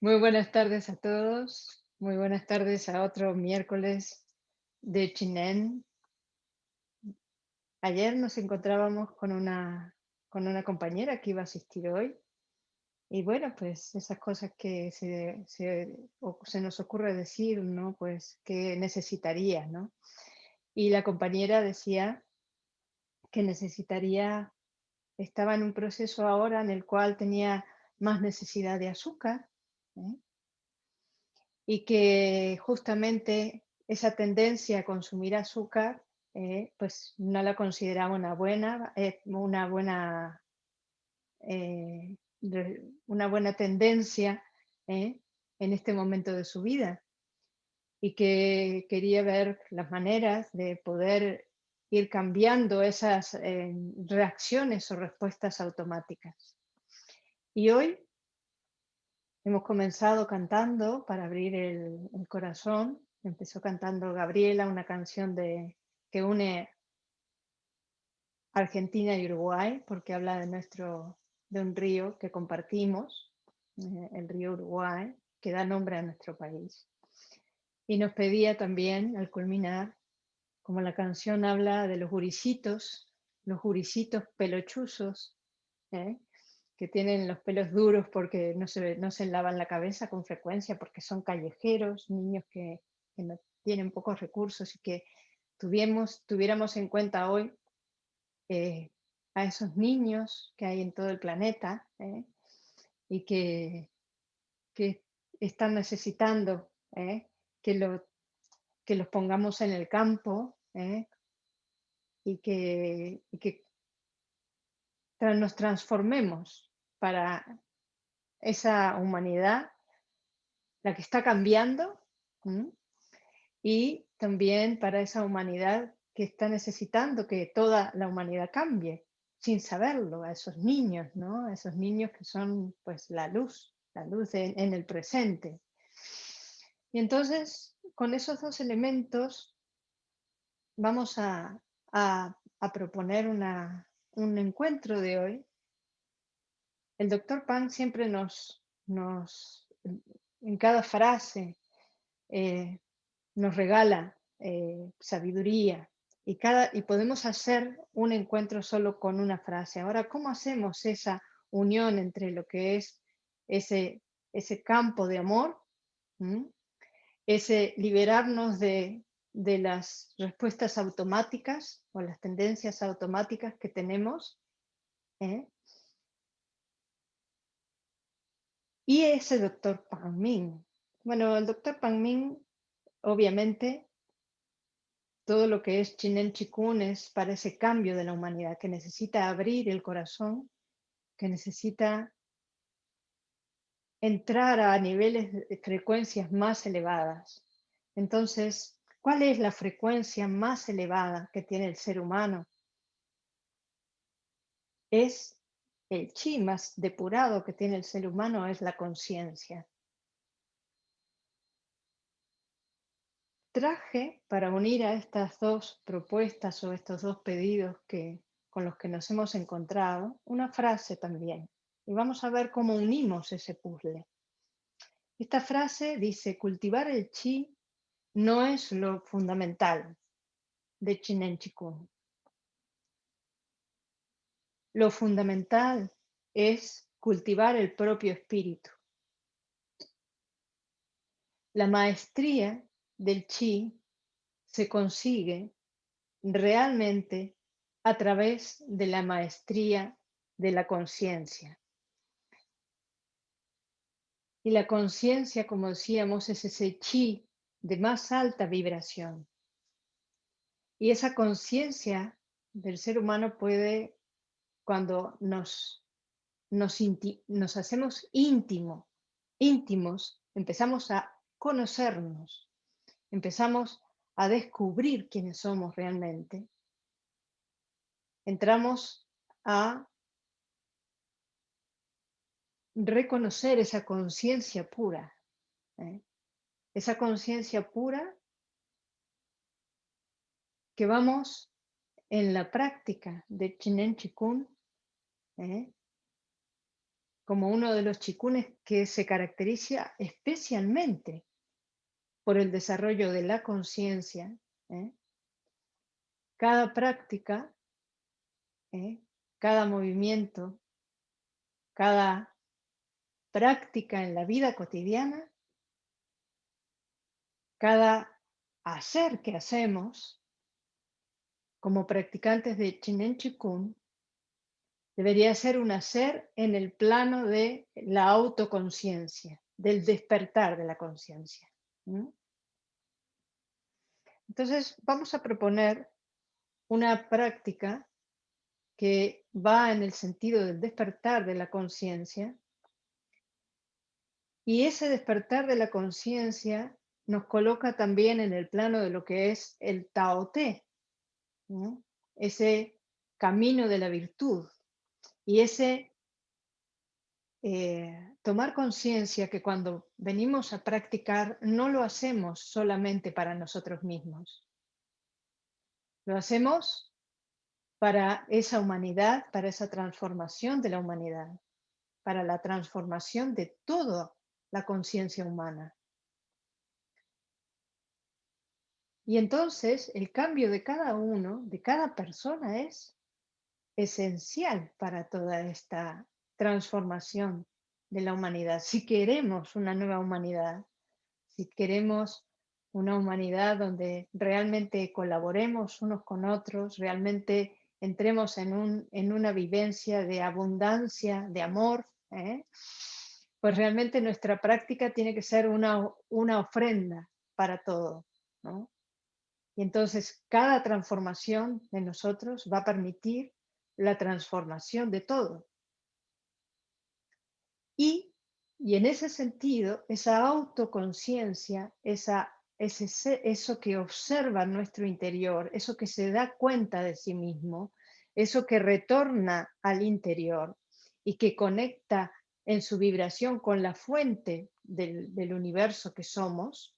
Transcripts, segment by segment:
Muy buenas tardes a todos. Muy buenas tardes a otro miércoles de Chinen. Ayer nos encontrábamos con una, con una compañera que iba a asistir hoy. Y bueno, pues esas cosas que se, se, se nos ocurre decir, ¿no? Pues que necesitaría, ¿no? Y la compañera decía que necesitaría, estaba en un proceso ahora en el cual tenía más necesidad de azúcar ¿eh? y que justamente esa tendencia a consumir azúcar eh, pues no la consideraba una buena, eh, una buena, una buena tendencia en este momento de su vida y que quería ver las maneras de poder ir cambiando esas reacciones o respuestas automáticas. Y hoy Hemos comenzado cantando para abrir el, corazón. Empezó cantando Gabriela, una canción de, que une Argentina y Uruguay, porque habla de, nuestro, de un río que compartimos, eh, el río Uruguay, que da nombre a nuestro país. Y nos pedía también, al culminar, como la canción habla de los juricitos, los juricitos pelochuzos, ¿eh? Que tienen los pelos duros porque no se, no se lavan la cabeza con frecuencia, porque son callejeros, niños que, no tienen pocos recursos y que tuviéramos, tuviéramos en cuenta hoy eh, a esos niños que hay en todo el planeta eh, y que, que, están necesitando eh, que, lo, que los pongamos en el campo y que, y que nos transformemos para esa humanidad, la que está cambiando, y también para esa humanidad que está necesitando que toda la humanidad cambie, sin saberlo, a esos niños, ¿no? A esos niños que son pues la luz, la luz en, el presente. Y entonces, con esos dos elementos, vamos a, proponer un encuentro de hoy el doctor Pan siempre nos, nos en cada frase, eh, nos regala eh, sabiduría y, cada, y podemos hacer un encuentro solo con una frase. Ahora, ¿cómo hacemos esa unión entre lo que es ese, ese campo de amor, ese liberarnos de, de las respuestas automáticas o las tendencias automáticas que tenemos, ¿eh? Y ese doctor Pang Ming. Bueno, el doctor Pang Ming, obviamente, todo lo que es Chinen Chikun es para ese cambio de la humanidad, que necesita abrir el corazón, que necesita entrar a niveles de frecuencias más elevadas. Entonces, ¿cuál es la frecuencia más elevada que tiene el ser humano? Es el chi más depurado que tiene el ser humano es la conciencia. Traje para unir a estas dos propuestas o estos dos pedidos que, con los que nos hemos encontrado, una frase también. Y vamos a ver cómo unimos ese puzzle. Esta frase dice, cultivar el chi no es lo fundamental de Chinen Chikun. Lo fundamental es cultivar el propio espíritu. La maestría del chi se consigue realmente a través de la maestría de la conciencia. Y la conciencia, como decíamos, es ese chi de más alta vibración. Y esa conciencia del ser humano puede cuando nos, nos, hacemos íntimo, íntimos, empezamos a conocernos, empezamos a descubrir quiénes somos realmente, entramos a reconocer esa conciencia pura, ¿eh? esa conciencia pura que vamos en la práctica de Chinen Chikun ¿eh? como uno de los chikunes que se caracteriza especialmente por el desarrollo de la conciencia, ¿eh? cada práctica, ¿eh? cada movimiento, cada práctica en la vida cotidiana, cada hacer que hacemos como practicantes de Chinen Chikun debería ser un hacer en el plano de la autoconciencia, del despertar de la conciencia. Entonces, vamos a proponer una práctica que va en el sentido del despertar de la conciencia. Y ese despertar de la conciencia nos coloca también en el plano de lo que es el Tao Te, ese camino de la virtud, y ese eh, tomar conciencia que cuando venimos a practicar no lo hacemos solamente para nosotros mismos. Lo hacemos para esa humanidad, para esa transformación de la humanidad, para la transformación de toda la conciencia humana. Y entonces el cambio de cada uno, de cada persona es esencial para toda esta transformación de la humanidad. Si queremos una nueva humanidad, si queremos una humanidad donde realmente colaboremos unos con otros, realmente entremos en, un, en una vivencia de abundancia, de amor, ¿eh? pues realmente nuestra práctica tiene que ser una, una ofrenda para todo. Y entonces cada transformación de nosotros va a permitir la transformación de todo. Y, y en ese sentido, esa autoconciencia, esa, ese, eso que observa nuestro interior, eso que se da cuenta de sí mismo, eso que retorna al interior y que conecta en su vibración con la fuente del, del universo que somos,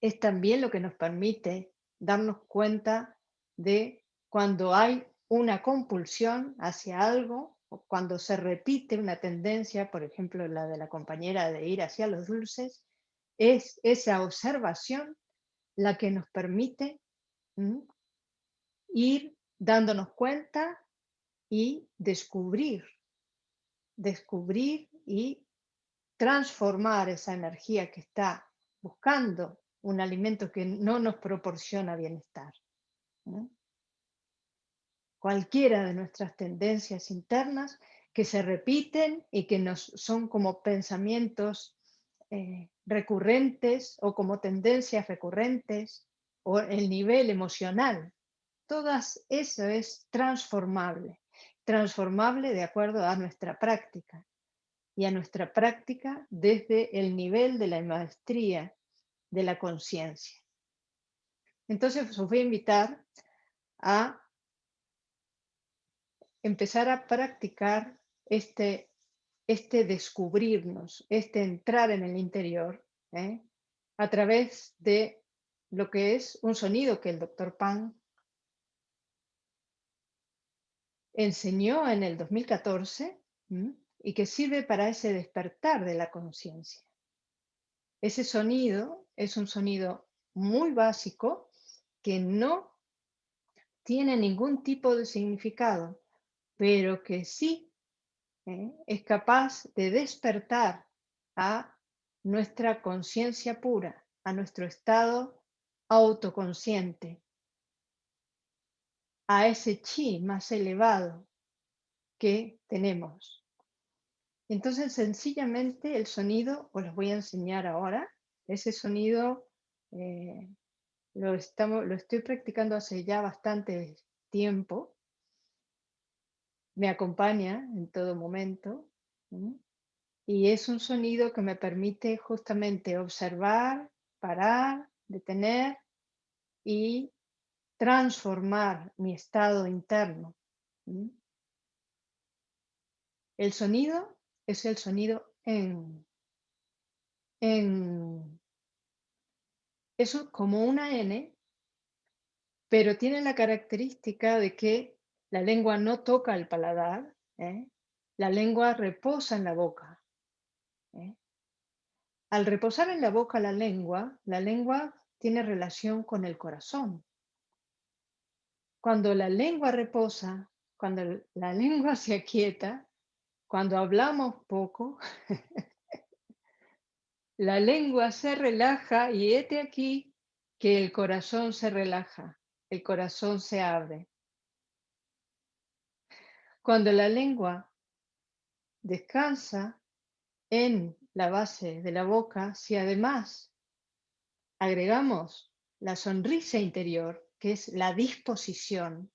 es también lo que nos permite darnos cuenta de cuando hay una compulsión hacia algo, o cuando se repite una tendencia, por ejemplo la de la compañera de ir hacia los dulces, es esa observación la que nos permite ir dándonos cuenta y descubrir, descubrir y transformar esa energía que está buscando un alimento que no nos proporciona bienestar cualquiera de nuestras tendencias internas que se repiten y que nos son como pensamientos eh, recurrentes o como tendencias recurrentes o el nivel emocional. Todas eso es transformable, transformable de acuerdo a nuestra práctica y a nuestra práctica desde el nivel de la maestría de la conciencia. Entonces os voy a invitar a empezar a practicar este, este descubrirnos, este entrar en el interior, ¿eh? a través de lo que es un sonido que el doctor Pan enseñó en el 2014 y que sirve para ese despertar de la conciencia. Ese sonido es un sonido muy básico que no tiene ningún tipo de significado, pero que sí ¿eh? es capaz de despertar a nuestra conciencia pura, a nuestro estado autoconsciente, a ese chi más elevado que tenemos. Entonces, sencillamente el sonido, os lo voy a enseñar ahora, ese sonido eh, lo, estoy practicando hace ya bastante tiempo, me acompaña en todo momento. Y es un sonido que me permite justamente observar, parar, detener y transformar mi estado interno. El sonido es el sonido en. en eso como una N, pero tiene la característica de que la lengua no toca el paladar, ¿eh? la lengua reposa en la boca. ¿eh? Al reposar en la boca la lengua, la lengua tiene relación con el corazón. Cuando la lengua reposa, cuando la lengua se aquieta, cuando hablamos poco, la lengua se relaja y este aquí que el corazón se relaja, el corazón se abre. Cuando la lengua descansa en la base de la boca, si además agregamos la sonrisa interior, que es la disposición,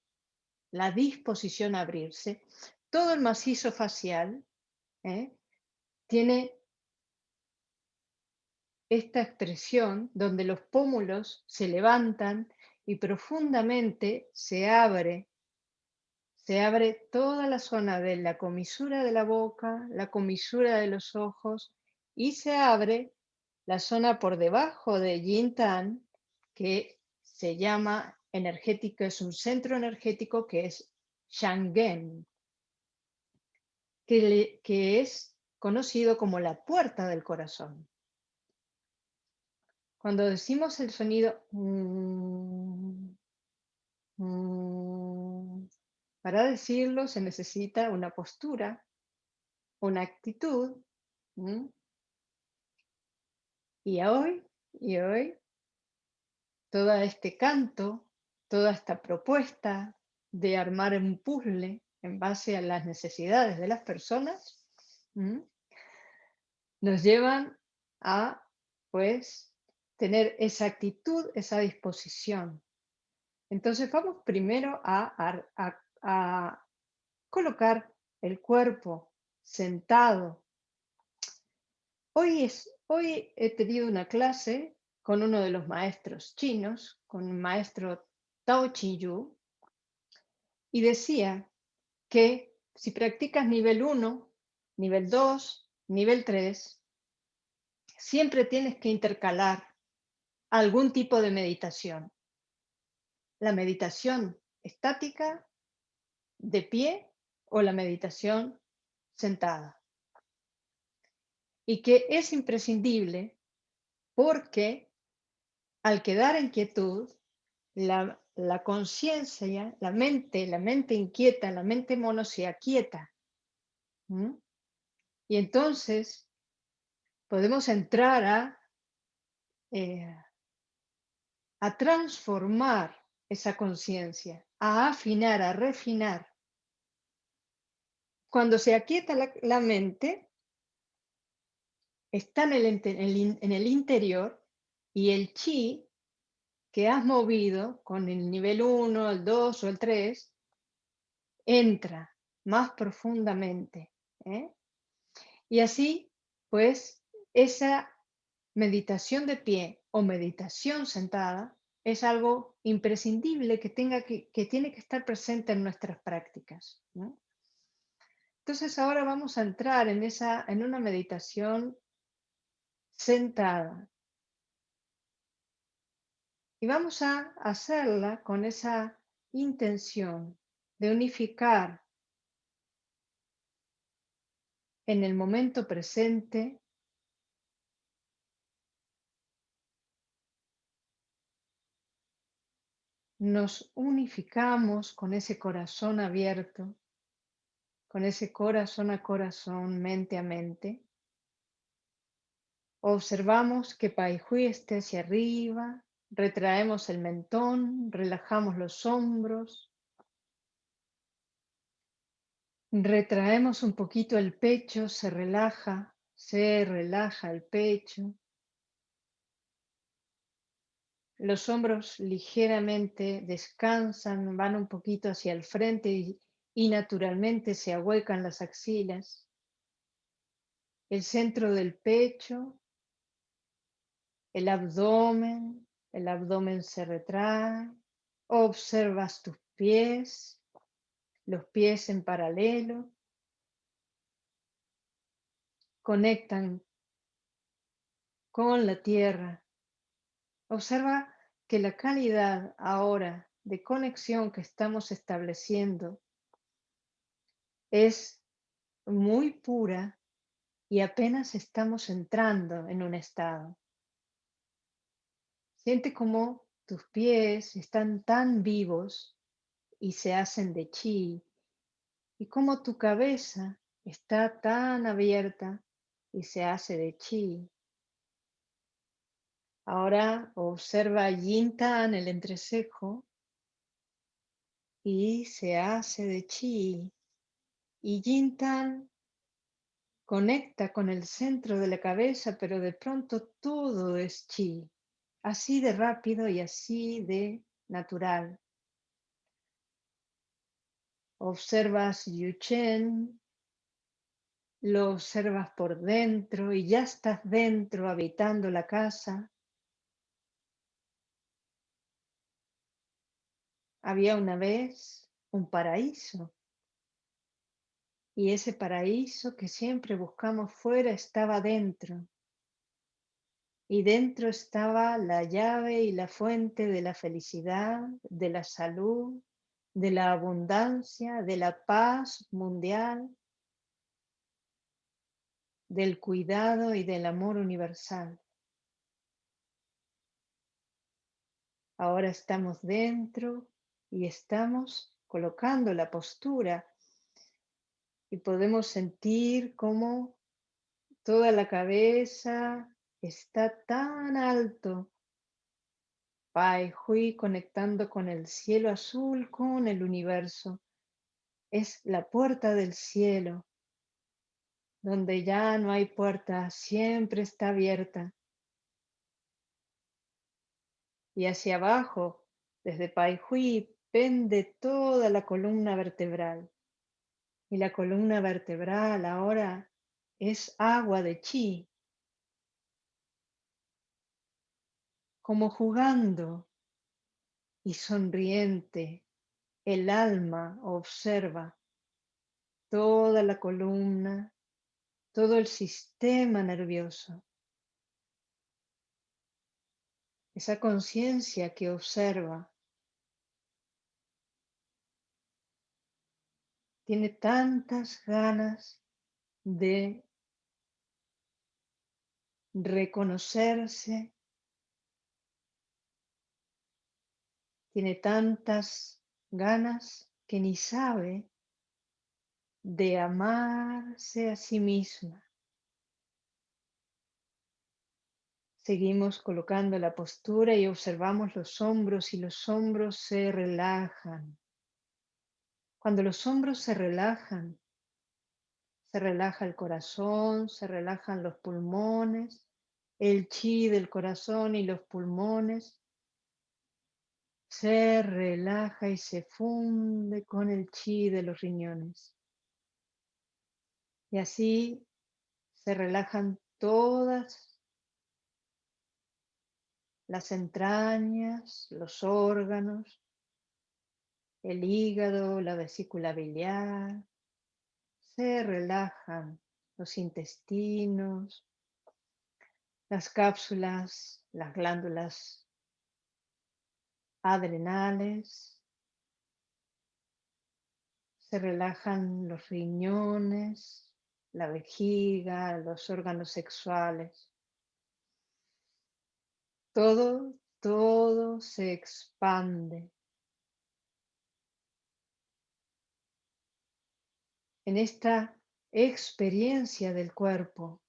la disposición a abrirse, todo el macizo facial ¿eh? tiene esta expresión donde los pómulos se levantan y profundamente se abre, se abre toda la zona de la comisura de la boca, la comisura de los ojos y se abre la zona por debajo de Yin Tan, que se llama energético, es un centro energético que es Shangen, que, que es conocido como la puerta del corazón. Cuando decimos el sonido mm, mm, para decirlo se necesita una postura, una actitud. Y hoy, y hoy, todo este canto, toda esta propuesta de armar un puzzle en base a las necesidades de las personas, nos llevan a, pues, tener esa actitud, esa disposición. Entonces vamos primero a, colocar el cuerpo sentado. Hoy, es, hoy he tenido una clase con uno de los maestros chinos, con el maestro Tao Yu, y decía que si practicas nivel 1, nivel 2, nivel 3, siempre tienes que intercalar algún tipo de meditación. La meditación estática, de pie o la meditación sentada. Y que es imprescindible porque al quedar en quietud, la, conciencia, la mente, la mente inquieta, la mente mono se aquieta. Y entonces podemos entrar a eh, a transformar esa conciencia, a afinar, a refinar. Cuando se aquieta la, mente, está en el, en el interior y el chi que has movido con el nivel 1, el 2 o el 3, entra más profundamente. ¿eh? Y así, pues, esa meditación de pie o meditación sentada es algo imprescindible que, tenga que, tiene que estar presente en nuestras prácticas. Entonces ahora vamos a entrar en, esa, en una meditación sentada. Y vamos a hacerla con esa intención de unificar en el momento presente nos unificamos con ese corazón abierto, con ese corazón a corazón, mente a mente. Observamos que Paihui esté hacia arriba, retraemos el mentón, relajamos los hombros, retraemos un poquito el pecho, se relaja, se relaja el pecho. Los hombros ligeramente descansan, van un poquito hacia el frente y, naturalmente se ahuecan las axilas. El centro del pecho, el abdomen, el abdomen se retrae. Observas tus pies, los pies en paralelo. Conectan con la tierra. Observa que la calidad ahora de conexión que estamos estableciendo es muy pura y apenas estamos entrando en un estado. Siente como tus pies están tan vivos y se hacen de chi y como tu cabeza está tan abierta y se hace de chi. Ahora observa Yin-Tan, el entrecejo, y se hace de chi. Y Yin-Tan conecta con el centro de la cabeza, pero de pronto todo es chi así de rápido y así de natural. Observas Yuchen, lo observas por dentro y ya estás dentro habitando la casa. Había una vez un paraíso y ese paraíso que siempre buscamos fuera estaba dentro y dentro estaba la llave y la fuente de la felicidad, de la salud, de la abundancia, de la paz mundial, del cuidado y del amor universal. Ahora estamos dentro y estamos colocando la postura y podemos sentir cómo toda la cabeza está tan alto. Pai Hui conectando con el cielo azul, con el universo. Es la puerta del cielo, donde ya no hay puerta, siempre está abierta. Y hacia abajo, desde Pai Hui, pende toda la columna vertebral. Y la columna vertebral ahora es agua de chi, como jugando y sonriente, el alma observa toda la columna, todo el sistema nervioso. Esa conciencia que observa tiene tantas ganas de reconocerse tiene tantas ganas que ni sabe de amarse a sí misma. Seguimos colocando la postura y observamos los hombros y los hombros se relajan. Cuando los hombros se relajan, se relaja el corazón, se relajan los pulmones, el chi del corazón y los pulmones se relaja y se funde con el chi de los riñones. Y así se relajan todas las entrañas, los órganos, el hígado, la vesícula biliar, se relajan los intestinos, las cápsulas, las glándulas adrenales, se relajan los riñones, la vejiga, los órganos sexuales. Todo, todo se expande. En esta experiencia del cuerpo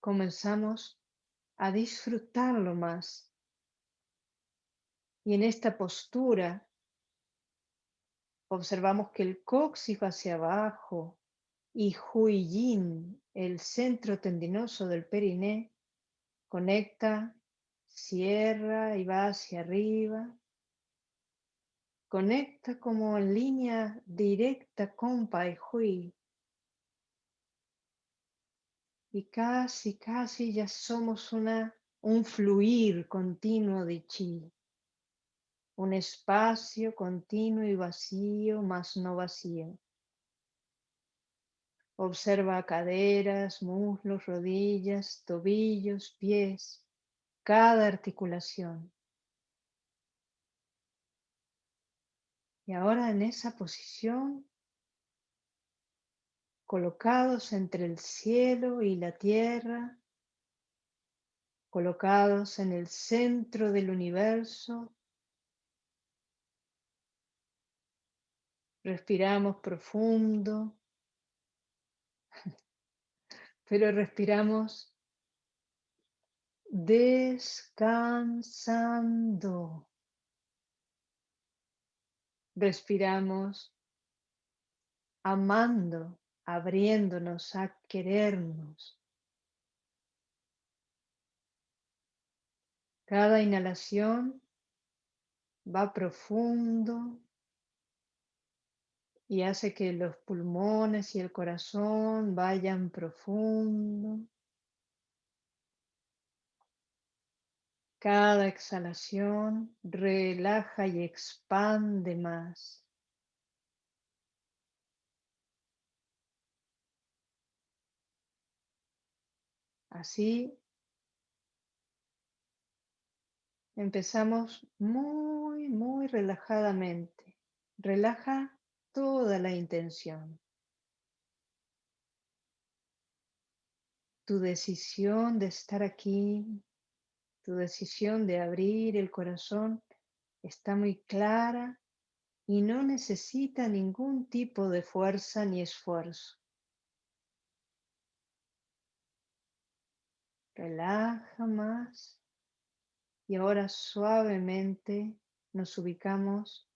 comenzamos a disfrutarlo más y en esta postura observamos que el coxis va hacia abajo y Yin, el centro tendinoso del periné, conecta, cierra y va hacia arriba. Conecta como en línea directa con Pai Hui. Y casi, casi ya somos una, un fluir continuo de chi un espacio continuo y vacío, más no vacío. Observa caderas, muslos, rodillas, tobillos, pies, cada articulación. Y ahora en esa posición colocados entre el cielo y la tierra, colocados en el centro del universo. Respiramos profundo, pero respiramos descansando. Respiramos amando, abriéndonos a querernos. Cada inhalación va profundo y hace que los pulmones y el corazón vayan profundo. Cada exhalación relaja y expande más. Así empezamos muy, muy relajadamente. Relaja toda la intención. Tu decisión de estar aquí tu decisión de abrir el corazón está muy clara y no necesita ningún tipo de fuerza ni esfuerzo. Relaja más y ahora suavemente nos ubicamos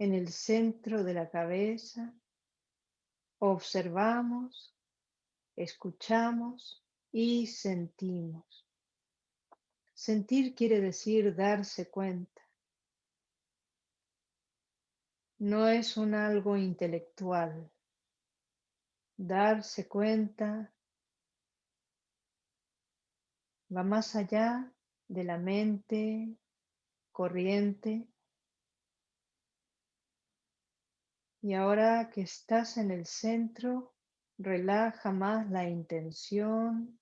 en el centro de la cabeza, observamos, escuchamos y sentimos. Sentir quiere decir darse cuenta. No es un algo intelectual. Darse cuenta va más allá de la mente corriente. Y ahora que estás en el centro, relaja más la intención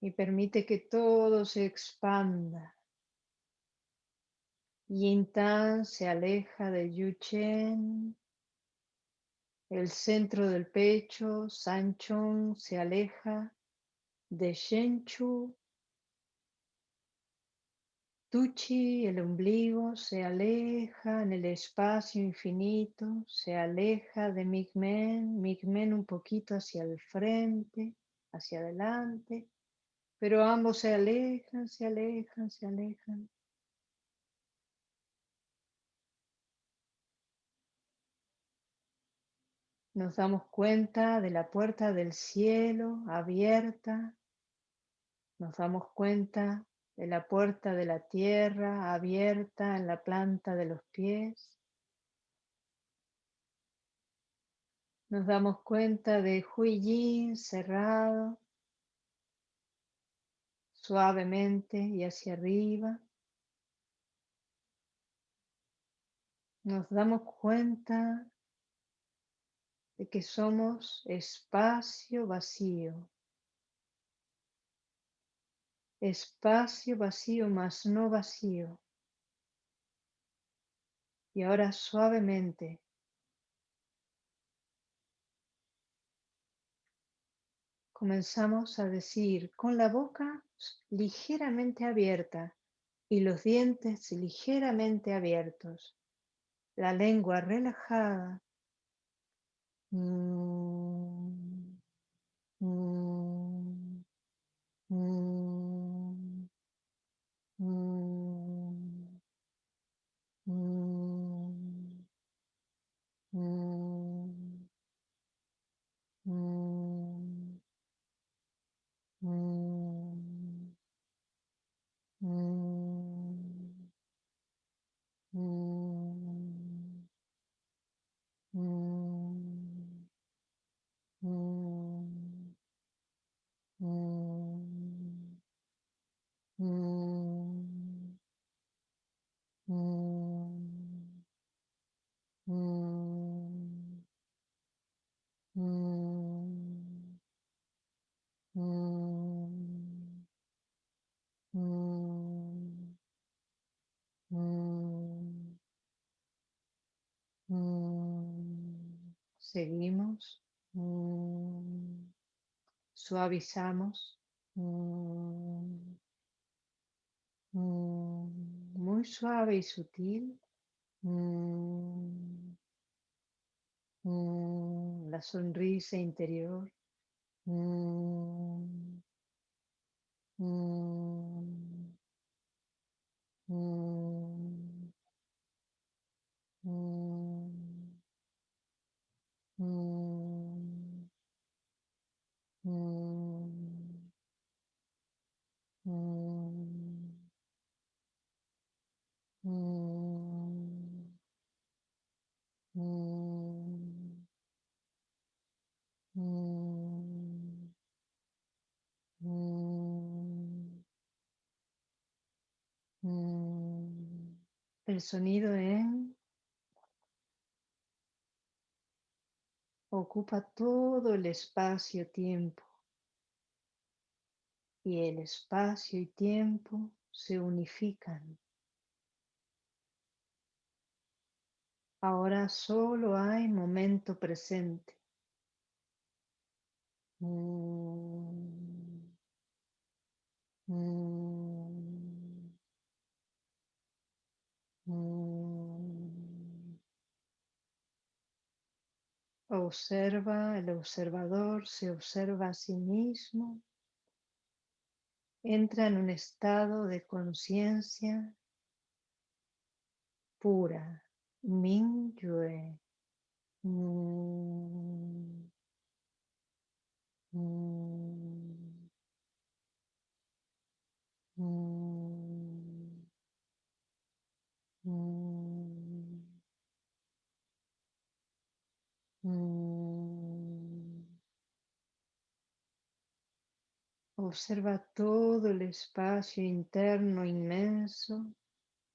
y permite que todo se expanda. Yin se aleja de Yuchen, el centro del pecho, Sanchong se aleja de Shenchu, Tuchi, el ombligo, se aleja en el espacio infinito, se aleja de Migmen, Migmen un poquito hacia el frente, hacia adelante, pero ambos se alejan, se alejan, se alejan. Nos damos cuenta de la puerta del cielo abierta. Nos damos cuenta de la puerta de la tierra abierta en la planta de los pies. Nos damos cuenta de Huiyin cerrado suavemente y hacia arriba. Nos damos cuenta de que somos espacio vacío. Espacio vacío más no vacío. Y ahora suavemente comenzamos a decir con la boca ligeramente abierta y los dientes ligeramente abiertos, la lengua relajada. Mm, Suavizamos. Mm. Mm. Muy suave y sutil. La sonrisa interior. El sonido en ocupa todo el espacio-tiempo y el espacio y tiempo se unifican. Ahora solo hay momento presente. Mm. Mm. Observa, el observador se observa a sí mismo, entra en un estado de conciencia pura, Mingyue. Mm. Mm. Mm. Observa todo el espacio interno inmenso,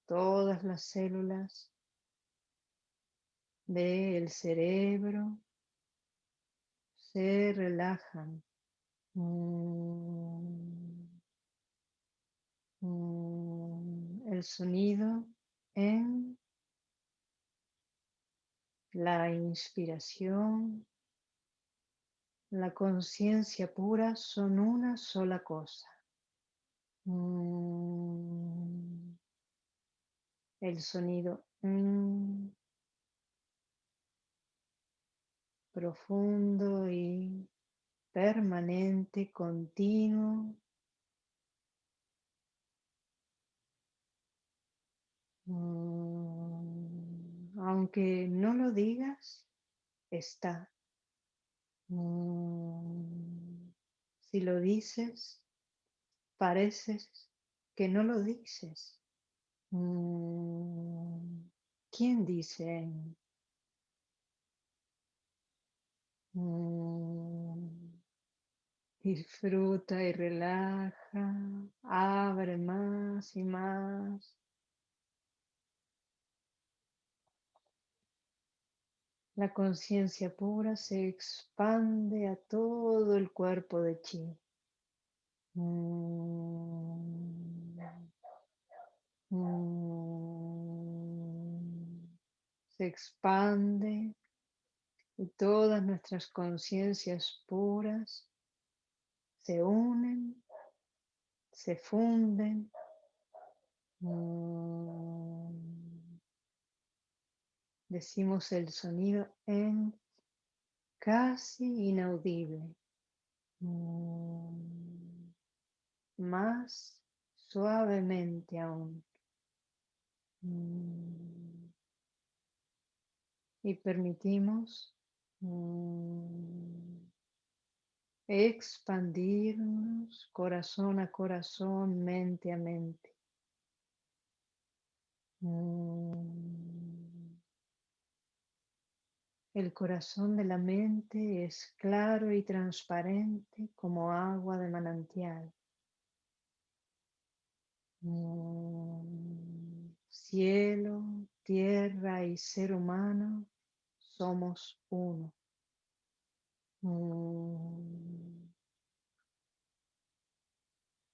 todas las células del cerebro se relajan. El sonido en la inspiración, la conciencia pura son una sola cosa. Mm. El sonido profundo y permanente, continuo. Mm, aunque no lo digas, está. Mm, si lo dices, pareces que no lo dices. Mm, ¿Quién dice? Disfruta y relaja, abre más y más. La conciencia pura se expande a todo el cuerpo de chi. Se expande y todas nuestras conciencias puras se unen, se funden. Decimos el sonido en casi inaudible. Mm. Más suavemente aún. Mm. Y permitimos expandirnos corazón a corazón, mente a mente. El corazón de la mente es claro y transparente como agua de manantial. Mm. Cielo, tierra y ser humano somos uno. Mm.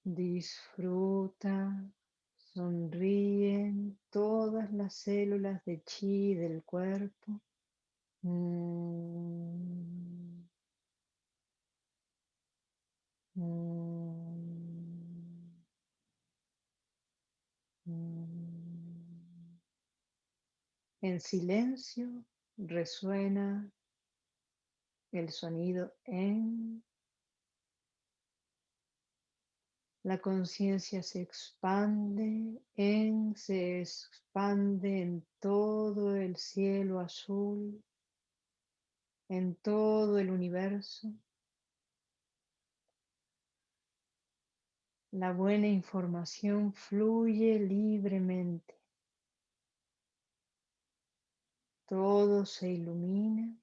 Disfruta, sonríen todas las células de chi del cuerpo Mm. Mm. Mm. En silencio resuena el sonido en La conciencia se expande en, se expande en todo el cielo azul, en todo el universo. La buena información fluye libremente. Todo se ilumina.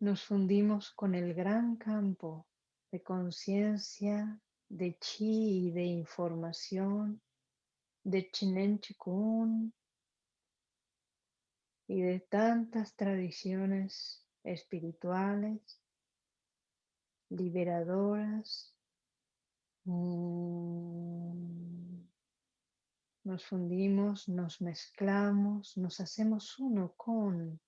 nos fundimos con el gran campo de conciencia, de chi y de información, de Chinen Chikun y de tantas tradiciones espirituales, liberadoras. Mm. Nos fundimos, nos mezclamos, nos hacemos uno con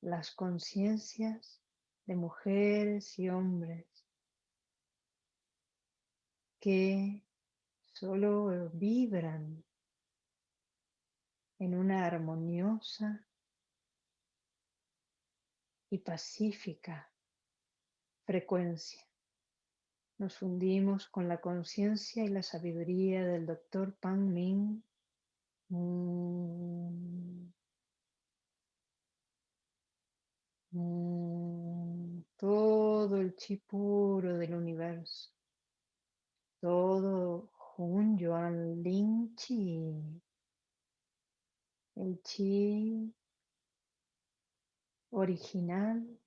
las conciencias de mujeres y hombres que solo vibran en una armoniosa y pacífica frecuencia. Nos fundimos con la conciencia y la sabiduría del doctor Pan Ming. Mm. Mm, todo el chi puro del universo. Todo Hun Yuan Lin Chi. El chi original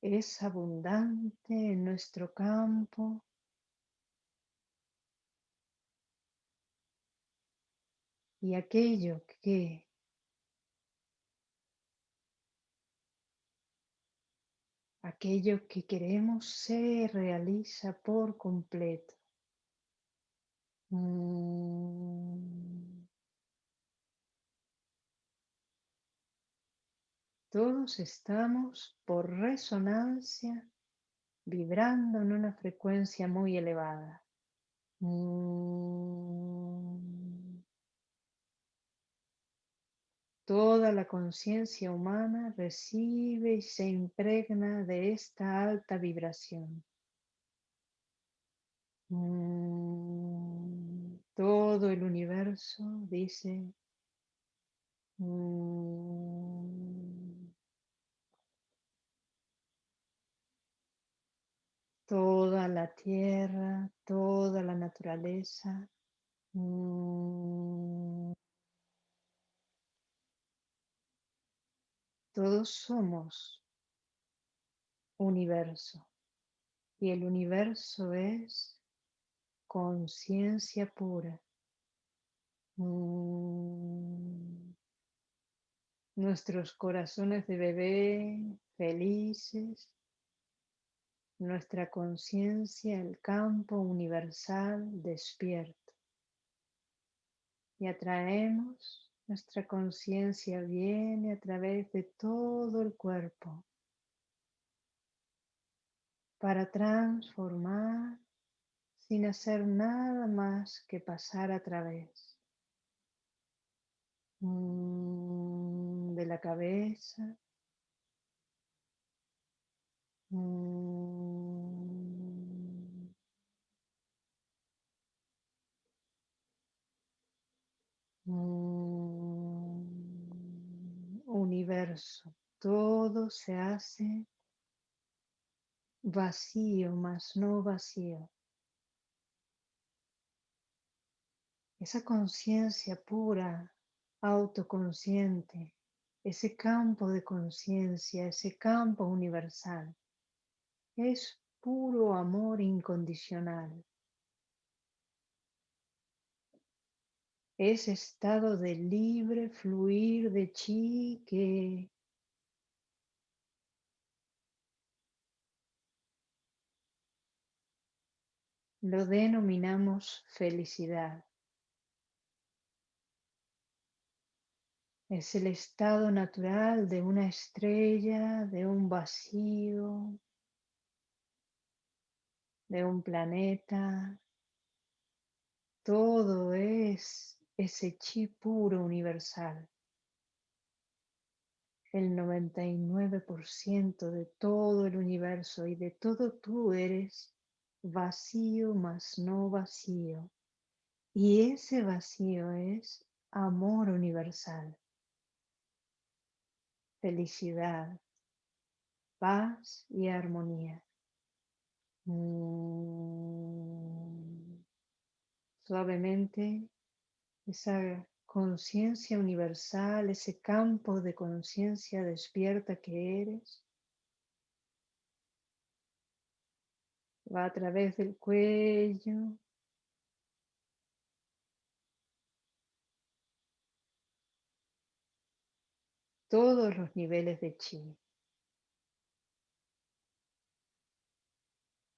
es abundante en nuestro campo y aquello que aquello que queremos se realiza por completo. Mm. Todos estamos por resonancia vibrando en una frecuencia muy elevada. Mm. Toda la conciencia humana recibe y se impregna de esta alta vibración. Mm, todo el universo dice, mm, toda la tierra, toda la naturaleza. Mm, Todos somos universo y el universo es conciencia pura. Mm. Nuestros corazones de bebé felices, nuestra conciencia, el campo universal despierto. Y atraemos nuestra conciencia viene a través de todo el cuerpo para transformar sin hacer nada más que pasar a través mm, de la cabeza, mm, mm, universo, todo se hace vacío, más no vacío. Esa conciencia pura, autoconsciente, ese campo de conciencia, ese campo universal, es puro amor incondicional. ese estado de libre fluir de chi que lo denominamos felicidad. Es el estado natural de una estrella, de un vacío, de un planeta. Todo es ese chi puro universal. El 99% de todo el universo y de todo tú eres vacío más no vacío. Y ese vacío es amor universal felicidad, paz y armonía. Mm. Suavemente, esa conciencia universal, ese campo de conciencia despierta que eres, va a través del cuello, todos los niveles de chi.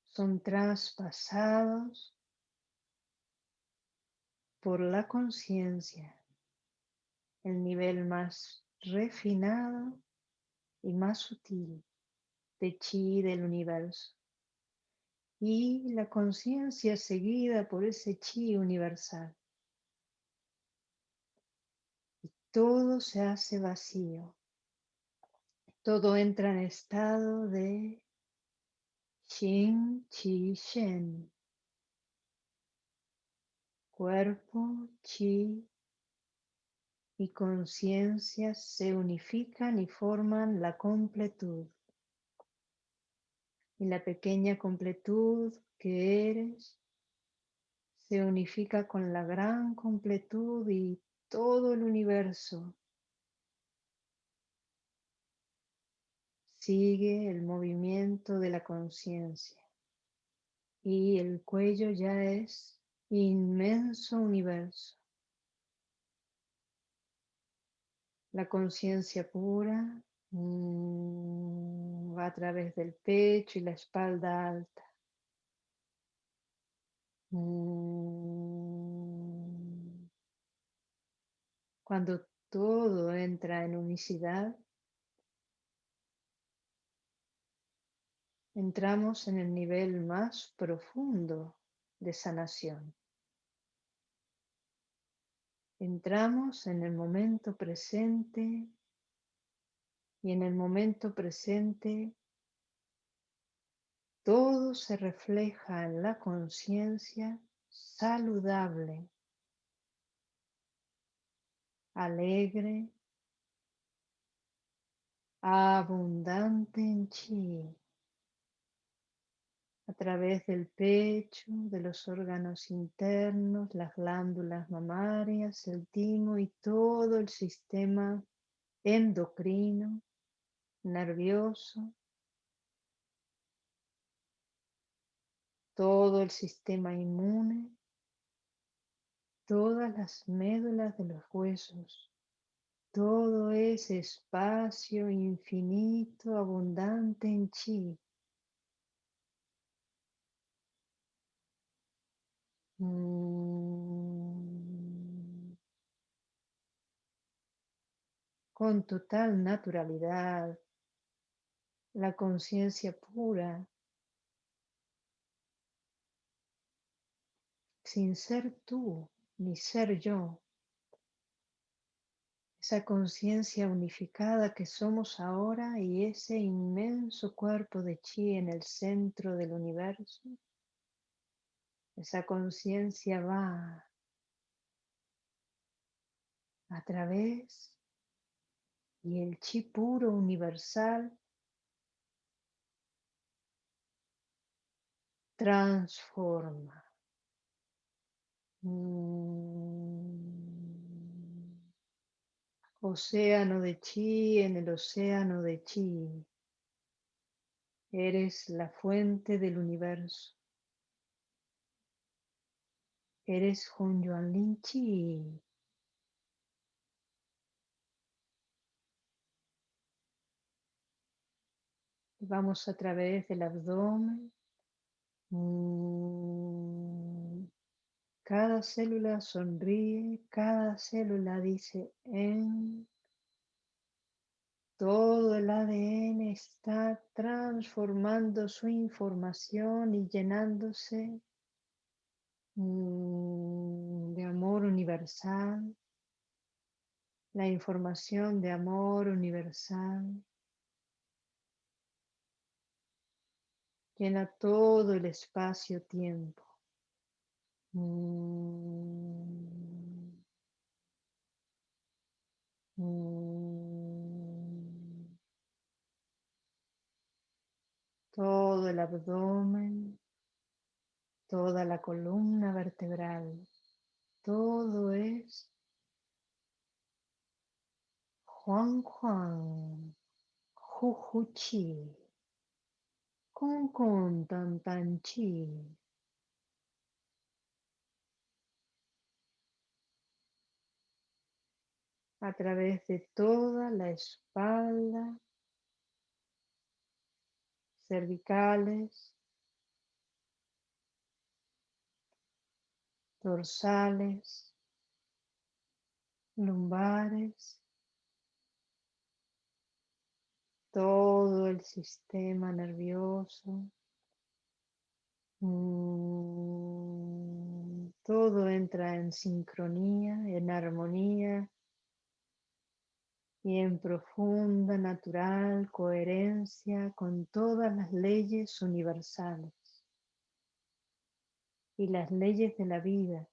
Son traspasados por la conciencia, el nivel más refinado y más sutil de chi del universo. Y la conciencia seguida por ese chi universal. Todo se hace vacío. Todo entra en estado de Xing Chi Shen. Cuerpo, chi y conciencia se unifican y forman la completud. Y la pequeña completud que eres se unifica con la gran completud y todo el universo. Sigue el movimiento de la conciencia y el cuello ya es inmenso universo. La conciencia pura mm, va a través del pecho y la espalda alta. Mm. Cuando todo entra en unicidad, entramos en el nivel más profundo de sanación. Entramos en el momento presente y en el momento presente todo se refleja en la conciencia saludable alegre, abundante en chi, a través del pecho, de los órganos internos, las glándulas mamarias, el timo y todo el sistema endocrino, nervioso, todo el sistema inmune, todas las médulas de los huesos, todo ese espacio infinito, abundante en chi. Mm. Con total naturalidad, la conciencia pura, sin ser tú, ni ser yo, esa conciencia unificada que somos ahora y ese inmenso cuerpo de chi en el centro del universo, esa conciencia va a través y el chi puro universal transforma. Océano de chi en el océano de chi. Eres la fuente del universo. Eres Yuan Lin. Vamos a través del abdomen, Mm, cada célula sonríe, cada célula dice en. Todo el ADN está transformando su información y llenándose mm, de amor universal, la información de amor universal llena todo el espacio-tiempo. Mm. Mm. Todo el abdomen, toda la columna vertebral, todo es Juan Juan, Jujuchi, Con Con Tan Tan Chi. A través de toda la espalda, cervicales, dorsales, lumbares, todo el sistema nervioso. Mm, todo entra en sincronía, en armonía y en profunda, natural coherencia con todas las leyes universales. Y las leyes de la vida.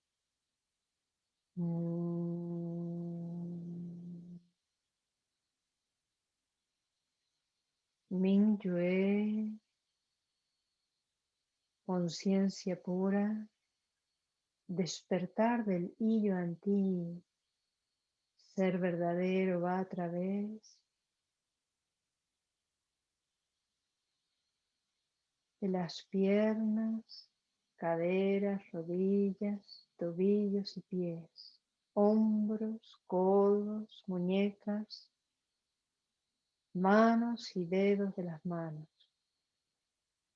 Ming Yue, conciencia pura, despertar del hillo antiguo ser verdadero va a través de las piernas, caderas, rodillas, tobillos y pies, hombros, codos, muñecas, manos y dedos de las manos.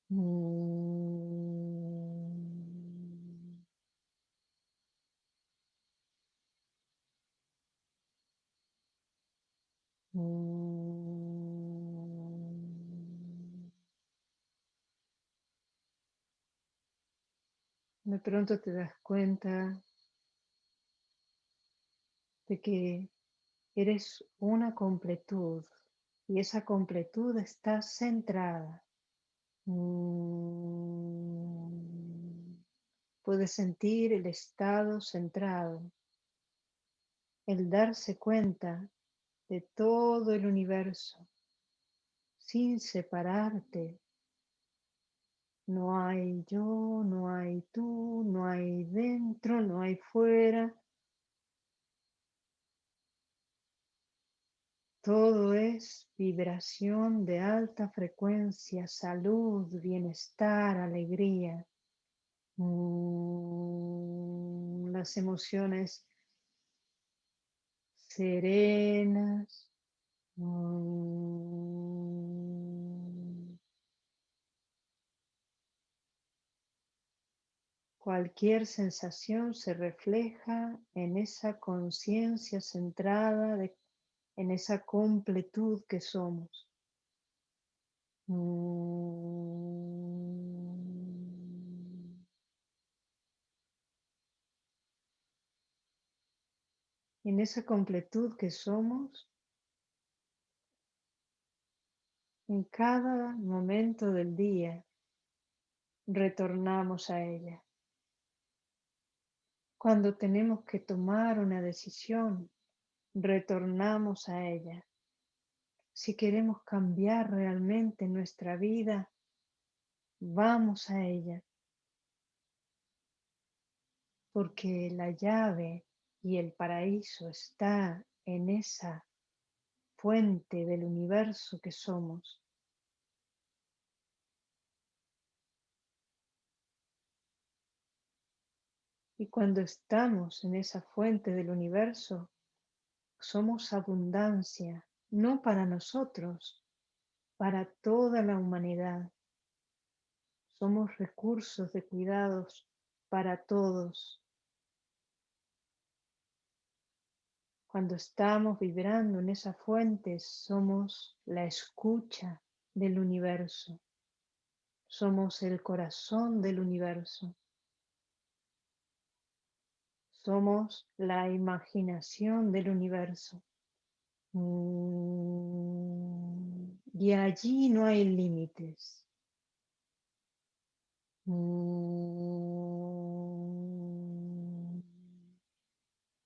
Mm. De pronto te das cuenta de que eres una completud y esa completud está centrada. Mm. Puedes sentir el estado centrado, el darse cuenta de todo el universo, sin separarte. No hay yo, no hay tú, no hay dentro, no hay fuera. Todo es vibración de alta frecuencia, salud, bienestar, alegría. Mm, las emociones serenas. Mm. Cualquier sensación se refleja en esa conciencia centrada en esa completud que somos. Mm. En esa completud que somos, en cada momento del día retornamos a ella. Cuando tenemos que tomar una decisión, retornamos a ella. Si queremos cambiar realmente nuestra vida, vamos a ella. Porque la llave y el paraíso está en esa fuente del universo que somos. Y cuando estamos en esa fuente del universo, somos abundancia, no para nosotros, para toda la humanidad. somos recursos de cuidados para todos. Cuando estamos vibrando en esa fuente, somos la escucha del universo. Somos el corazón del universo. Somos la imaginación del universo. Mm, y allí no hay límites. Mm,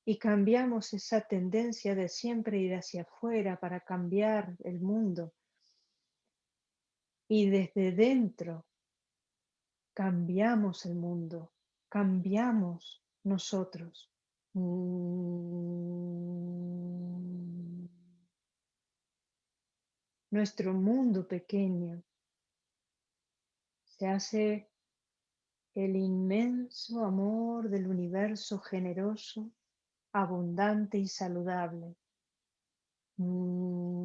y cambiamos esa tendencia de siempre ir hacia afuera para cambiar el mundo. Y desde dentro cambiamos el mundo, cambiamos nosotros. Nuestro mundo pequeño se hace el inmenso amor del universo generoso, abundante y saludable. Mm.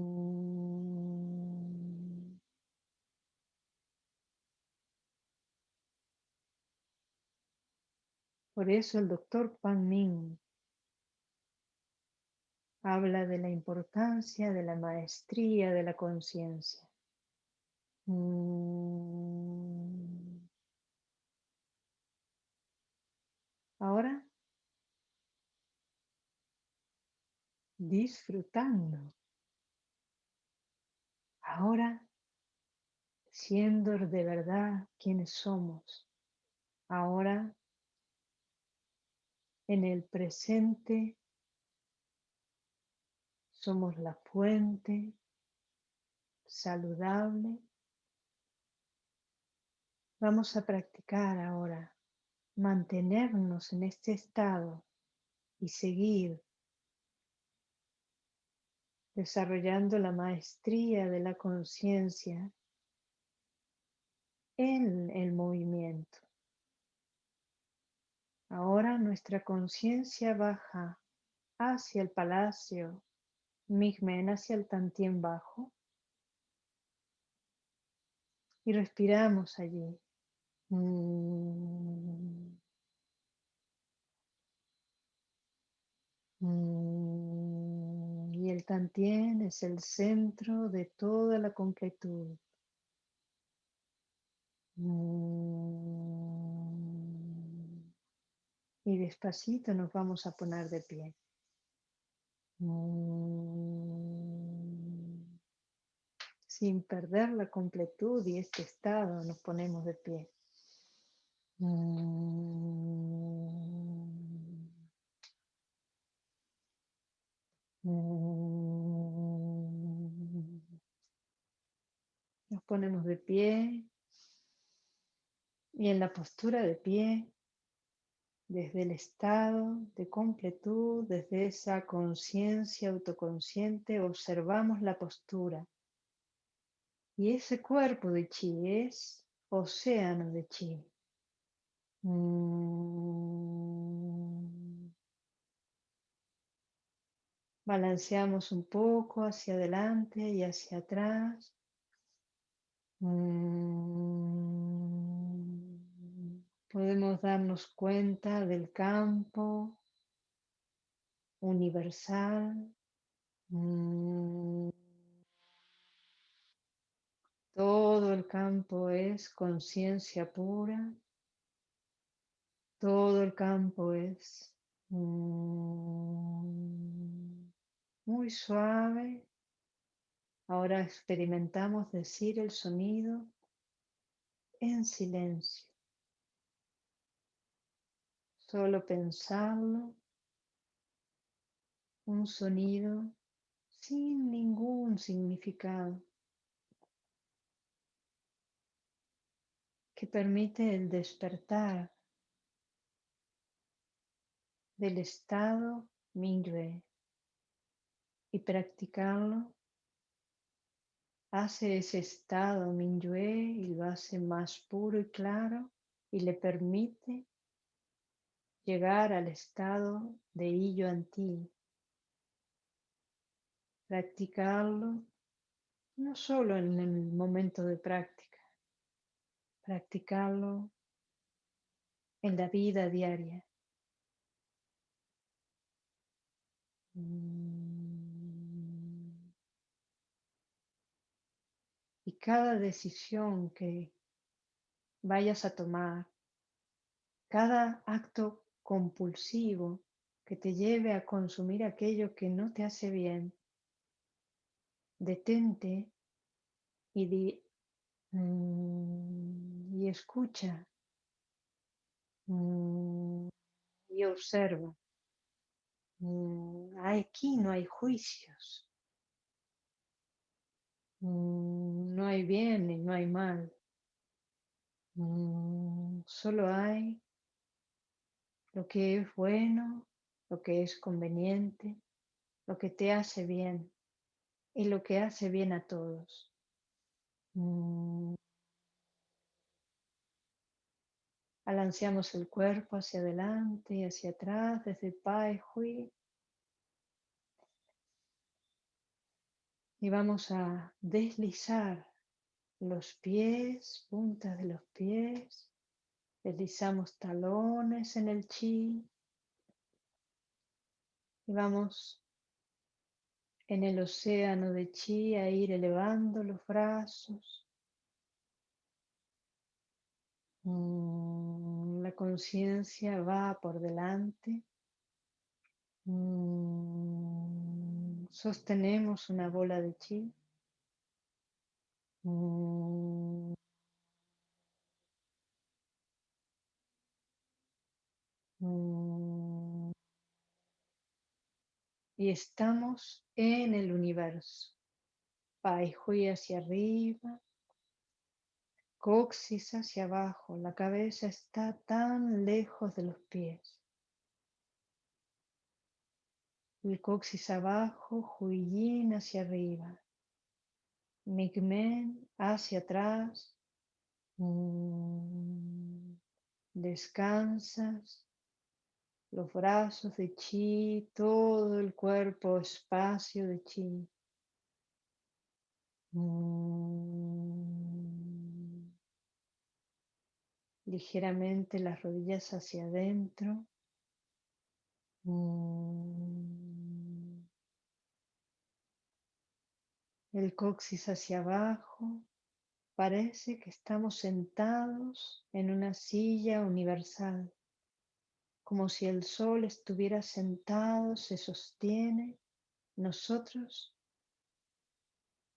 Por eso el doctor Pan Ming habla de la importancia de la maestría de la conciencia. Mm. Ahora, disfrutando. Ahora, siendo de verdad quienes somos. Ahora, en el presente, somos la fuente saludable. Vamos a practicar ahora mantenernos en este estado y seguir desarrollando la maestría de la conciencia en el movimiento. Ahora nuestra conciencia baja hacia el palacio Migmen, hacia el Tantien bajo y respiramos allí. Mm. El Tantien es el centro de toda la completud. Mm. Y despacito nos vamos a poner de pie. Sin perder la completud y este estado nos ponemos de pie. Ponemos de pie y en la postura de pie, desde el estado de completud, desde esa conciencia autoconsciente, observamos la postura. Y ese cuerpo de chi es océano de chi. Mm. Balanceamos un poco hacia adelante y hacia atrás. Mm. Podemos darnos cuenta del campo universal. Mm. Todo el campo es conciencia pura. Todo el campo es mm, muy suave. Ahora experimentamos decir el sonido en silencio. Solo pensarlo. Un sonido sin ningún significado. que permite el despertar del estado Mingyue y practicarlo hace ese estado Mingyue y lo hace más puro y claro y le permite llegar al estado de Illo Anti. Practicarlo no solo en el momento de práctica, practicarlo en la vida diaria. Y cada decisión que vayas a tomar, cada acto compulsivo que te lleve a consumir aquello que no te hace bien, detente y, mm, y escucha mm, y observa. Mm, aquí no hay juicios. No hay bien y no hay mal. Solo hay lo que es bueno, lo que es conveniente, lo que te hace bien y lo que hace bien a todos. Mm. Balanceamos el cuerpo hacia adelante y hacia atrás desde Pai Hui. Y vamos a deslizar los pies, puntas de los pies. Deslizamos talones en el chi. Y vamos en el océano de chi a ir elevando los brazos. Mm, la conciencia va por delante. Mm, sostenemos una bola de chi. Y estamos en el universo. Pai Hui hacia arriba, coxis hacia abajo, la cabeza está tan lejos de los pies. El coxis abajo, Huiyin hacia arriba, Migmen hacia atrás. Mm, descansas los brazos de chi, todo el cuerpo, espacio de chi. Mm. Ligeramente las rodillas hacia adentro. Mm. El coxis hacia abajo. Parece que estamos sentados en una silla universal como si el sol estuviera sentado, se sostiene, nosotros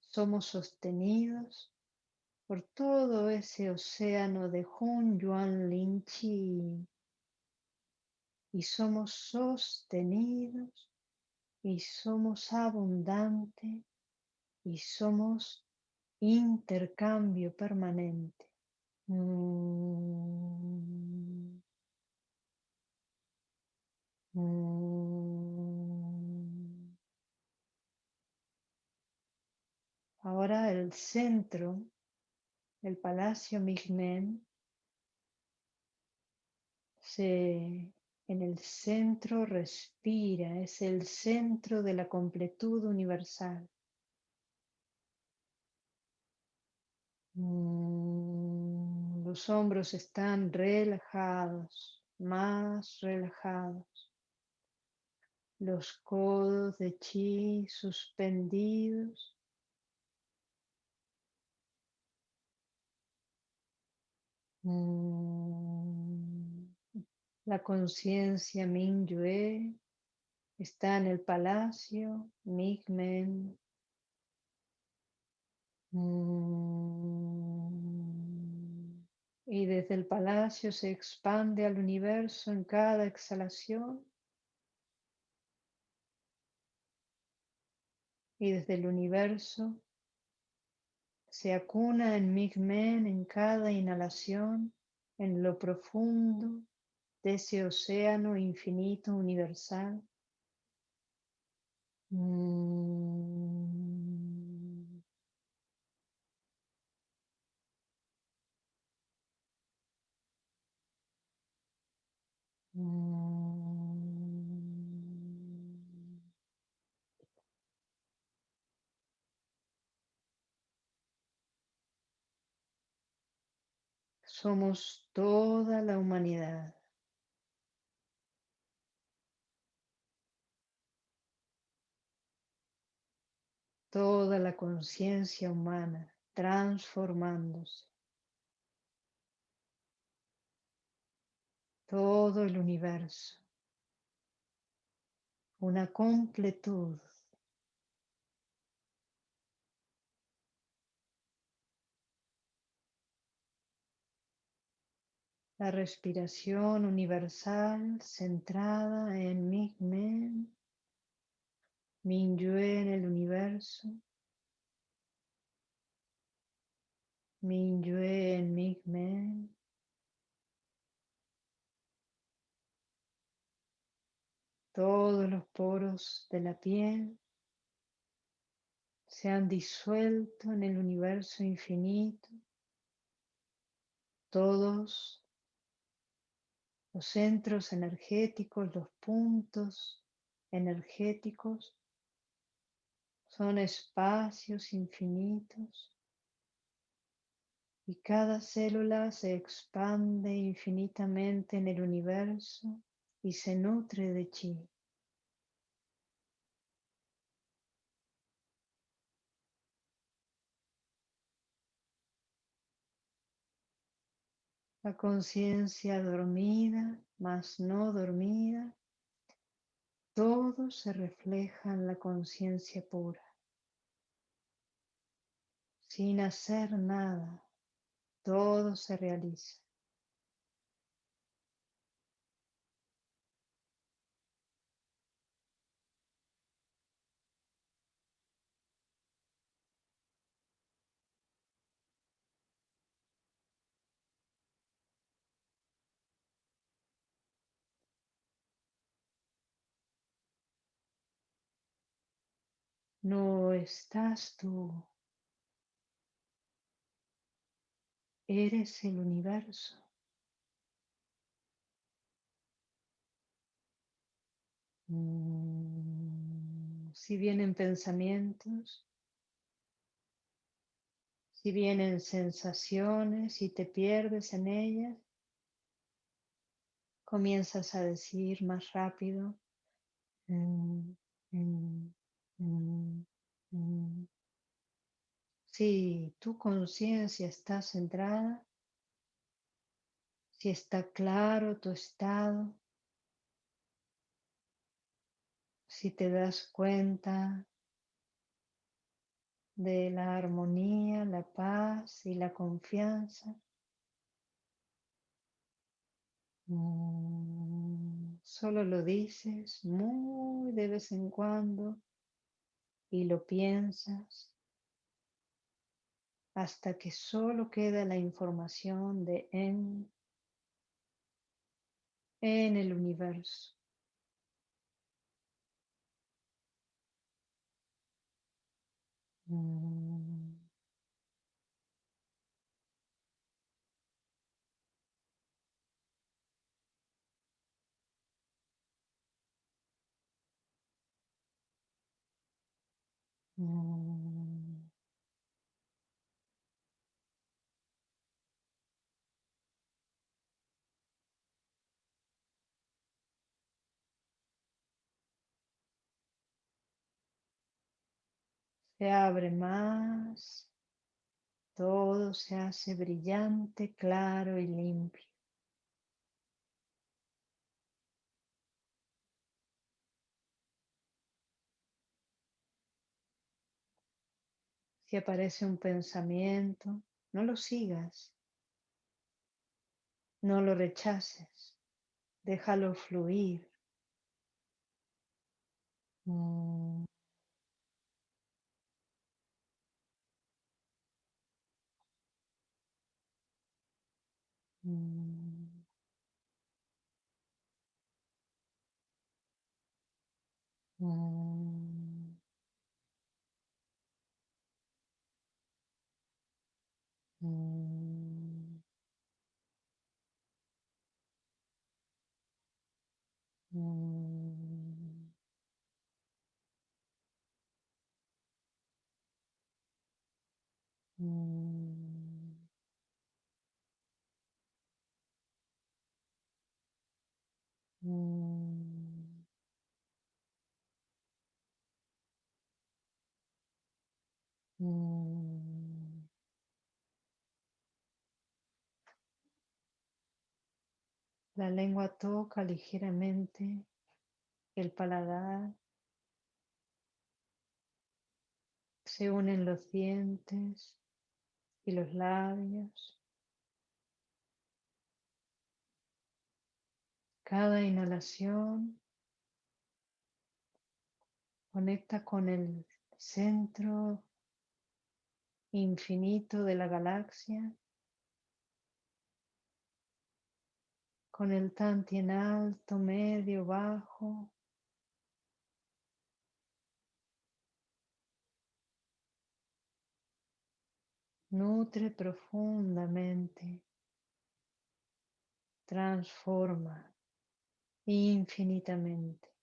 somos sostenidos por todo ese océano de Hun Yuan Lin Chi y somos sostenidos y somos abundante y somos intercambio permanente. Mm. Mm. Ahora el centro, el Palacio Migmen, se, en el centro respira, es el centro de la completud universal. Los hombros están relajados, más relajados los codos de chi suspendidos. Mm. La conciencia Mingyue está en el palacio Migmen. Mm. Y desde el palacio se expande al universo en cada exhalación. y desde el universo se acuna en Migmen en cada inhalación en lo profundo de ese océano infinito universal. Mm. Somos toda la humanidad. Toda la conciencia humana transformándose. Todo el universo. Una completud. La respiración universal centrada en Migmen, Minyue en el universo, Minyue en Migmen. Todos los poros de la piel se han disuelto en el universo infinito. Todos los centros energéticos, los puntos energéticos, son espacios infinitos y cada célula se expande infinitamente en el universo y se nutre de chi. La conciencia dormida, más no dormida, todo se refleja en la conciencia pura. Sin hacer nada, todo se realiza. No estás tú. Eres el universo. Mm, si vienen pensamientos, si vienen sensaciones y te pierdes en ellas, comienzas a decir más rápido. Mm, mm. Si tu conciencia está centrada, si está claro tu estado, si te das cuenta de la armonía, la paz y la confianza, mm, solo lo dices muy de vez en cuando y lo piensas hasta que solo queda la información de en, en el universo. Mm. Mm. Se abre más, todo se hace brillante, claro y limpio. Si aparece un pensamiento, no lo sigas, no lo rechaces, déjalo fluir. Mm. Mm. Mm. うん。うん。うん。うん。La lengua toca ligeramente el paladar. Se unen los dientes y los labios. Cada inhalación conecta con el centro infinito de la galaxia, con el tantien alto, medio, bajo. Nutre profundamente, transforma infinitamente.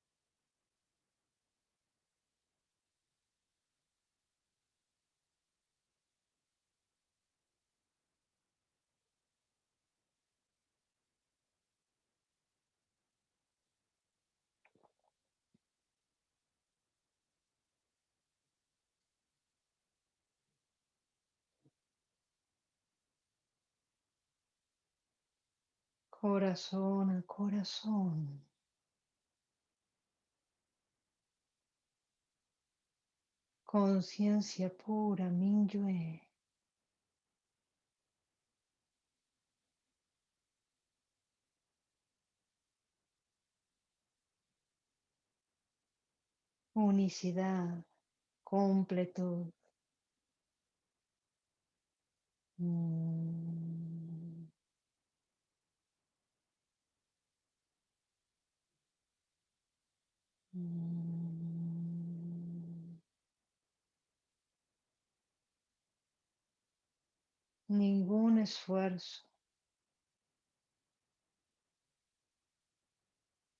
Corazón a corazón. Conciencia pura, Minyue. Unicidad, completud. Mm. Ningún esfuerzo.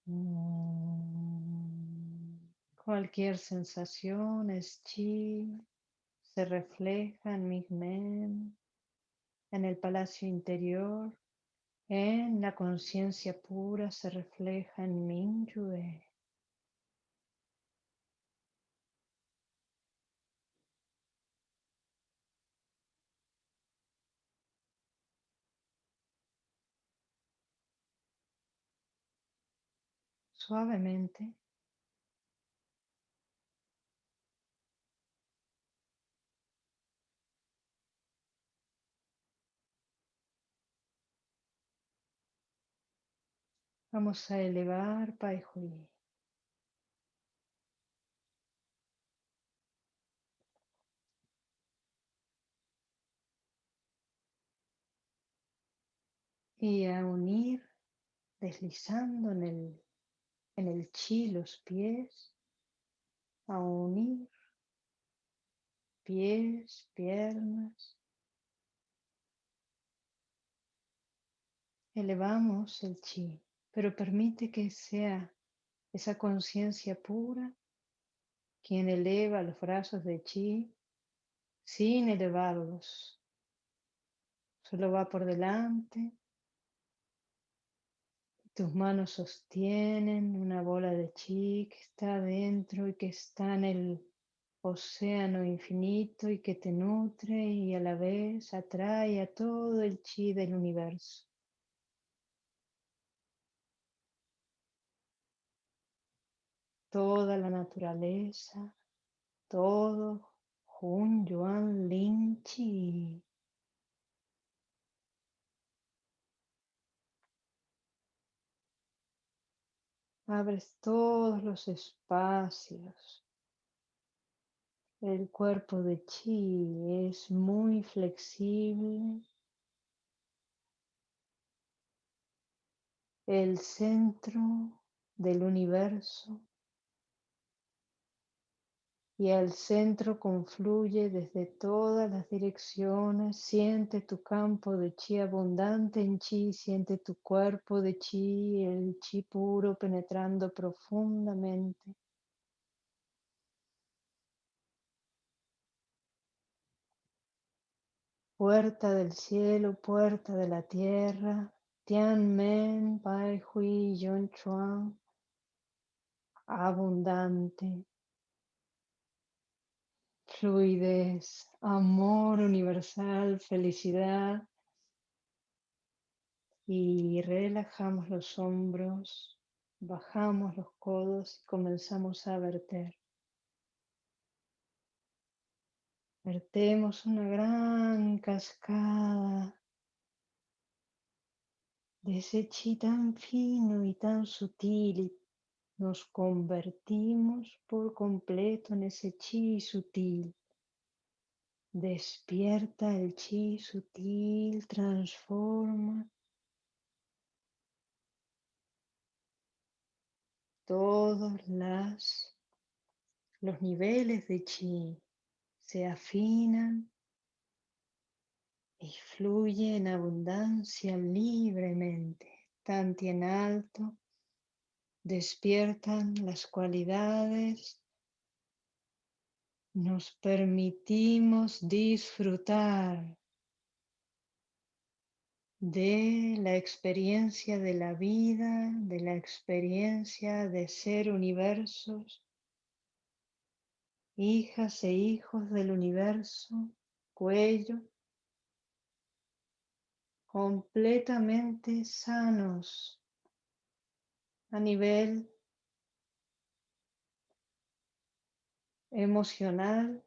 Mm. Cualquier sensación es chi, se refleja en mi men, en el palacio interior, en la conciencia pura se refleja en Minyue. Suavemente vamos a elevar Pai Hui. Y a unir deslizando en el, en el chi los pies, a unir pies, piernas. Elevamos el chi, pero permite que sea esa conciencia pura quien eleva los brazos de chi sin elevarlos. Solo va por delante. Tus manos sostienen una bola de chi que está adentro y que está en el océano infinito y que te nutre y a la vez atrae a todo el chi del universo. Toda la naturaleza, todo Hun Yuan Lin Chi. Abres todos los espacios el cuerpo de chi es muy flexible. El centro del universo y al centro confluye desde todas las direcciones. Siente tu campo de chi abundante en chi, siente tu cuerpo de chi, el chi puro penetrando profundamente. puerta del cielo, puerta de la tierra, Tianmen Pai Hui Yun Chuan, abundante, fluidez, amor universal, felicidad. Y relajamos los hombros, bajamos los codos y comenzamos a verter. Vertemos una gran cascada de ese chi tan fino y tan sutil y nos convertimos por completo en ese chi sutil. Despierta el chi sutil, transforma todos las, los niveles de chi se afinan y fluye en abundancia libremente. Tanto en alto despiertan las cualidades, nos permitimos disfrutar de la experiencia de la vida, de la experiencia de ser universos hijas e hijos del universo, cuello, completamente sanos a nivel emocional,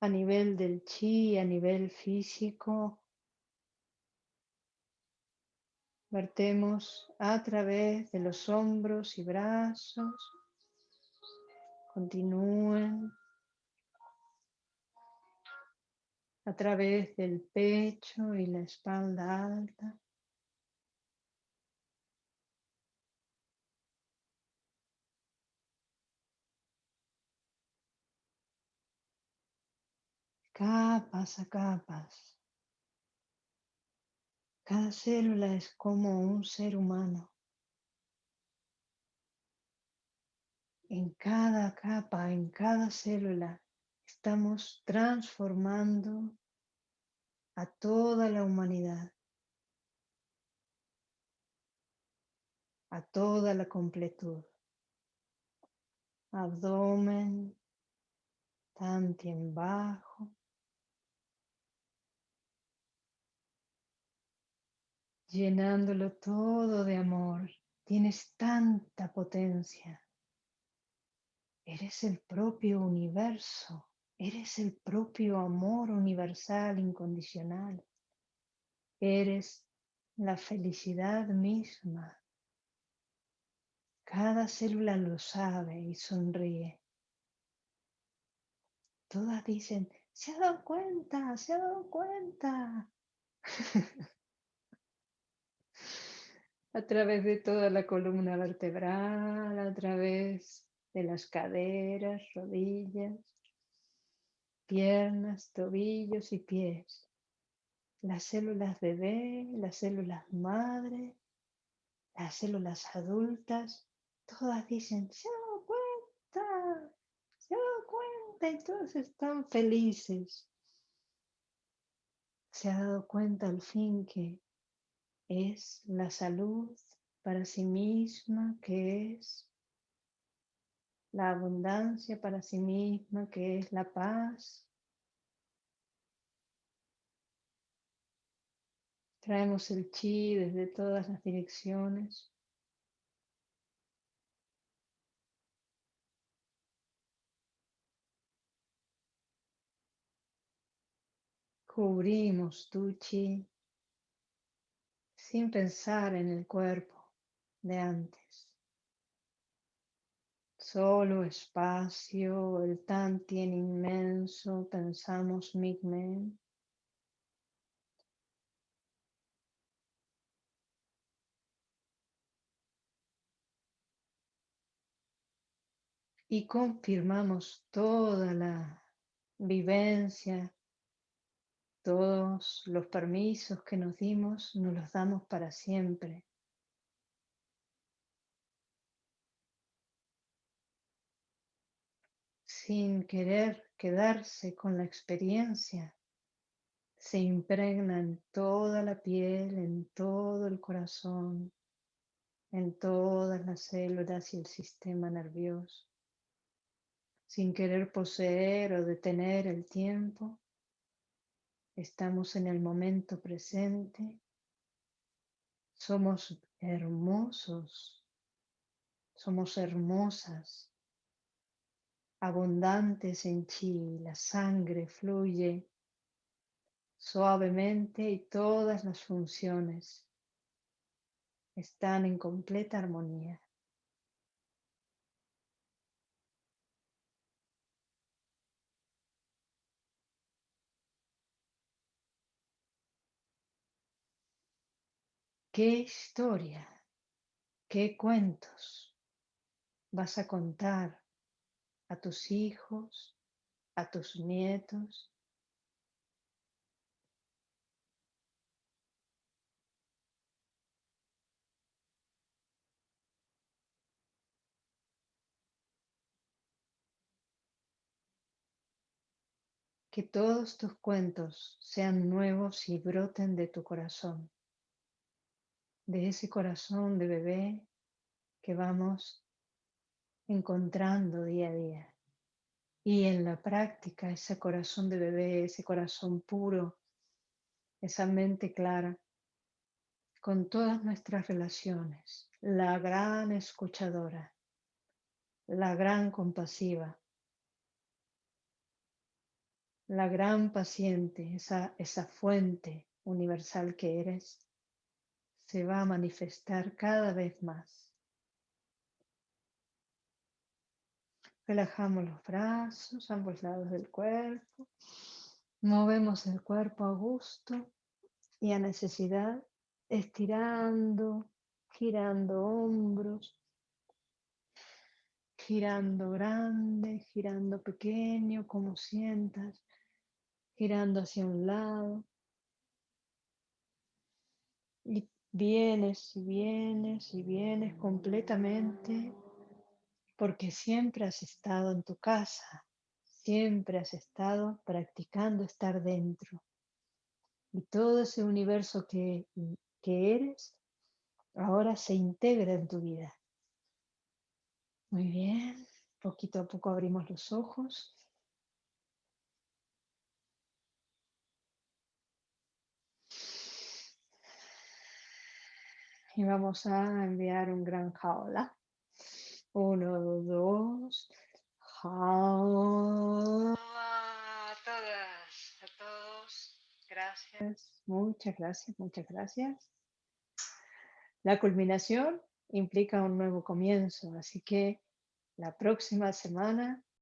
a nivel del chi, a nivel físico. Vertemos a través de los hombros y brazos Continúen a través del pecho y la espalda alta. Capas a capas. Cada célula es como un ser humano. en cada capa, en cada célula, estamos transformando a toda la humanidad, a toda la completud. Abdomen, tantien bajo. Llenándolo todo de amor. Tienes tanta potencia. Eres el propio universo, eres el propio amor universal incondicional. Eres la felicidad misma. Cada célula lo sabe y sonríe. Todas dicen, se ha dado cuenta, se ha dado cuenta. a través de toda la columna vertebral, a través de las caderas, rodillas, piernas, tobillos y pies. Las células bebé, las células madre, las células adultas, todas dicen, se dado cuenta, se dado cuenta y todos están felices. Se ha dado cuenta al fin que es la salud para sí misma, que es la abundancia para sí misma, que es la paz. Traemos el chi desde todas las direcciones. Cubrimos tu chi sin pensar en el cuerpo de antes. Solo espacio, el tantien inmenso, pensamos Migmen. Y confirmamos toda la vivencia, todos los permisos que nos dimos, nos los damos para siempre. sin querer quedarse con la experiencia, se impregna en toda la piel, en todo el corazón, en todas las células y el sistema nervioso. Sin querer poseer o detener el tiempo, estamos en el momento presente. Somos hermosos, somos hermosas, abundantes en chi, la sangre fluye suavemente y todas las funciones están en completa armonía. ¿Qué historia, qué cuentos vas a contar a tus hijos, a tus nietos, Que todos tus cuentos sean nuevos y broten de tu corazón, de ese corazón de bebé que vamos encontrando día a día. Y en la práctica, ese corazón de bebé, ese corazón puro, esa mente clara, con todas nuestras relaciones, la gran escuchadora, la gran compasiva, la gran paciente, esa, esa fuente universal que eres, se va a manifestar cada vez más. Relajamos los brazos, ambos lados del cuerpo. Movemos el cuerpo a gusto y a necesidad, estirando, girando hombros, girando grande, girando pequeño, como sientas girando hacia un lado. Y vienes y vienes y vienes completamente porque siempre has estado en tu casa, siempre has estado practicando estar dentro. Y todo ese universo que, que eres ahora se integra en tu vida. Muy bien, poquito a poco abrimos los ojos. Y vamos a enviar un gran jaula. Uno, dos. Jaula. A todas, a todos. Gracias. Muchas gracias, muchas gracias. La culminación implica un nuevo comienzo, así que la próxima semana